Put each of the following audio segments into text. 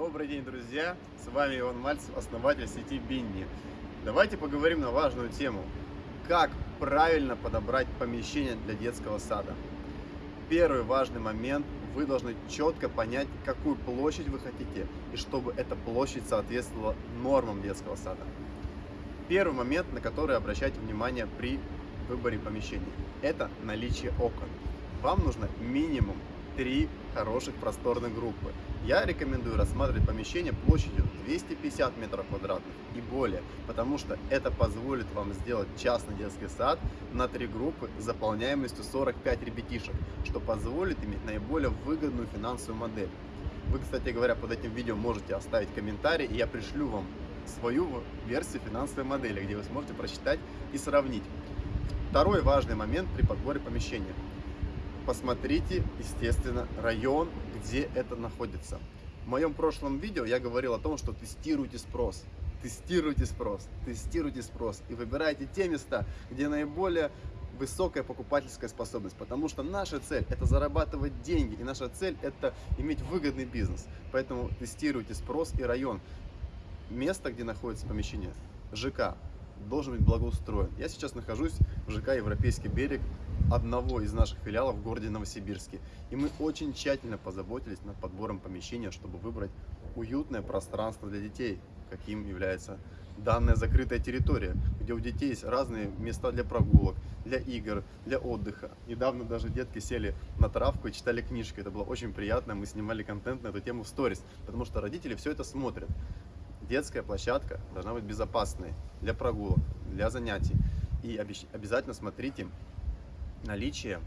Добрый день, друзья! С вами Иван Мальцев, основатель сети Бинни. Давайте поговорим на важную тему. Как правильно подобрать помещение для детского сада? Первый важный момент. Вы должны четко понять, какую площадь вы хотите, и чтобы эта площадь соответствовала нормам детского сада. Первый момент, на который обращайте внимание при выборе помещений, это наличие окон. Вам нужно минимум три хороших просторных группы. Я рекомендую рассматривать помещение площадью 250 метров квадратных и более, потому что это позволит вам сделать частный детский сад на три группы с заполняемостью 45 ребятишек, что позволит иметь наиболее выгодную финансовую модель. Вы, кстати говоря, под этим видео можете оставить комментарий, и я пришлю вам свою версию финансовой модели, где вы сможете прочитать и сравнить. Второй важный момент при подборе помещения – посмотрите, естественно, район, где это находится. В моем прошлом видео я говорил о том, что тестируйте спрос. Тестируйте спрос, тестируйте спрос и выбирайте те места, где наиболее высокая покупательская способность, потому что наша цель это зарабатывать деньги, и наша цель это иметь выгодный бизнес. Поэтому тестируйте спрос и район. Место, где находится помещение, ЖК, должен быть благоустроен. Я сейчас нахожусь в ЖК Европейский берег, одного из наших филиалов в городе Новосибирске. И мы очень тщательно позаботились над подбором помещения, чтобы выбрать уютное пространство для детей, каким является данная закрытая территория, где у детей есть разные места для прогулок, для игр, для отдыха. Недавно даже детки сели на травку и читали книжки. Это было очень приятно. Мы снимали контент на эту тему в сторис, потому что родители все это смотрят. Детская площадка должна быть безопасной для прогулок, для занятий. И обязательно смотрите наличие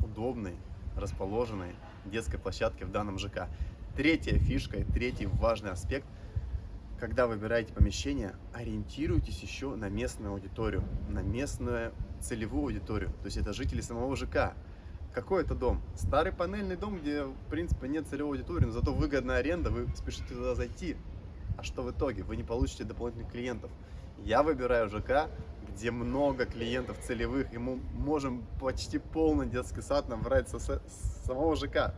удобной, расположенной детской площадки в данном ЖК. Третья фишка и третий важный аспект, когда выбираете помещение, ориентируйтесь еще на местную аудиторию, на местную целевую аудиторию, то есть это жители самого ЖК. Какой это дом? Старый панельный дом, где в принципе нет целевой аудитории, но зато выгодная аренда, вы спешите туда зайти. А что в итоге? Вы не получите дополнительных клиентов. Я выбираю ЖК, где много клиентов целевых, и мы можем почти полный детский сад набрать со, с самого ЖК.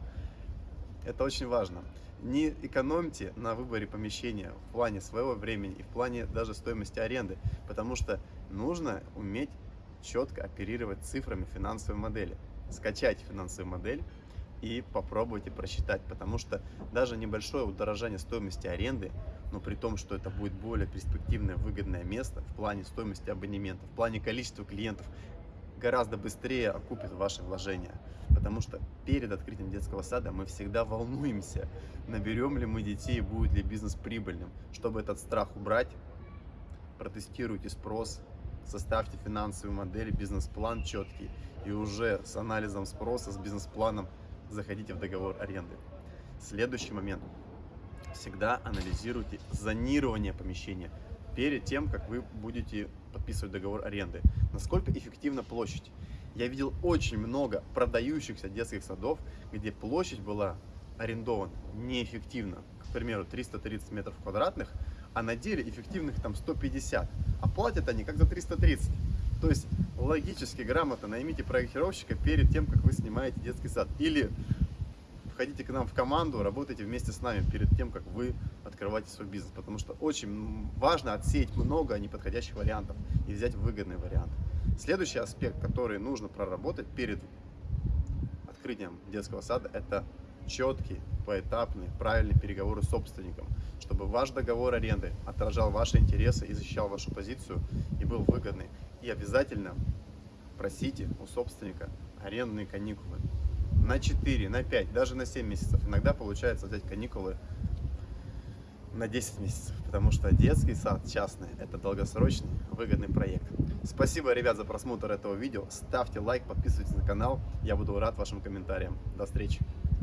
Это очень важно. Не экономьте на выборе помещения в плане своего времени и в плане даже стоимости аренды, потому что нужно уметь четко оперировать цифрами финансовой модели. Скачайте финансовую модель, и попробуйте просчитать, потому что даже небольшое удорожание стоимости аренды, но при том, что это будет более перспективное, выгодное место в плане стоимости абонемента, в плане количества клиентов, гораздо быстрее окупит ваши вложения. Потому что перед открытием детского сада мы всегда волнуемся, наберем ли мы детей, будет ли бизнес прибыльным. Чтобы этот страх убрать, протестируйте спрос, составьте финансовую модель, бизнес-план четкий, и уже с анализом спроса, с бизнес-планом заходите в договор аренды. Следующий момент. Всегда анализируйте зонирование помещения перед тем, как вы будете подписывать договор аренды. Насколько эффективна площадь? Я видел очень много продающихся детских садов, где площадь была арендована неэффективно. К примеру, 330 метров квадратных, а на деле эффективных там 150. А платят они как за 330. То есть логически, грамотно наймите проектировщика перед тем, как вы снимаете детский сад. Или входите к нам в команду, работайте вместе с нами перед тем, как вы открываете свой бизнес. Потому что очень важно отсеять много неподходящих вариантов и взять выгодный вариант. Следующий аспект, который нужно проработать перед открытием детского сада, это четкий, поэтапный, правильный переговоры с собственником, чтобы ваш договор аренды отражал ваши интересы и защищал вашу позицию и был выгодный. И обязательно просите у собственника арендные каникулы на 4, на 5, даже на 7 месяцев. Иногда получается взять каникулы на 10 месяцев, потому что детский сад частный – это долгосрочный выгодный проект. Спасибо, ребят, за просмотр этого видео. Ставьте лайк, подписывайтесь на канал. Я буду рад вашим комментариям. До встречи!